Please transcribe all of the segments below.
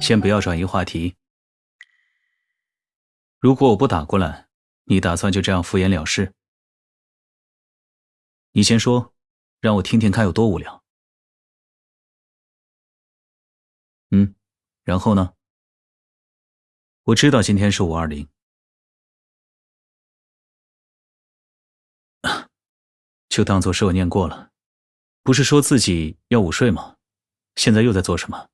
先不要转移话题。如果我不打过来，你打算就这样敷衍了事？你先说，让我听听看有多无聊。嗯，然后呢？我知道今天是五二零，就当做是我念过了。不是说自己要午睡吗？现在又在做什么？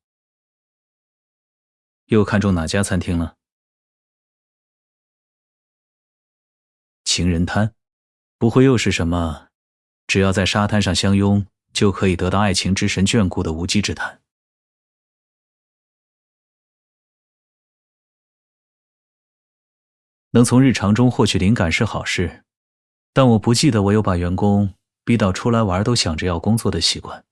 又看中哪家餐厅了？情人滩，不会又是什么？只要在沙滩上相拥，就可以得到爱情之神眷顾的无稽之谈。能从日常中获取灵感是好事，但我不记得我有把员工逼到出来玩都想着要工作的习惯。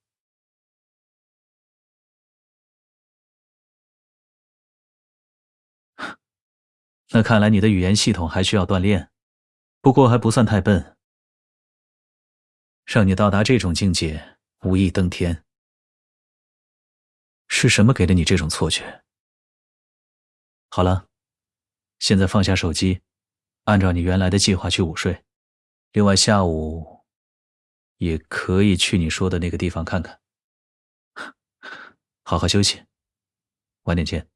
那看来你的语言系统还需要锻炼，不过还不算太笨。让你到达这种境界，无意登天。是什么给了你这种错觉？好了。现在放下手机，按照你原来的计划去午睡。另外，下午也可以去你说的那个地方看看。好好休息，晚点见。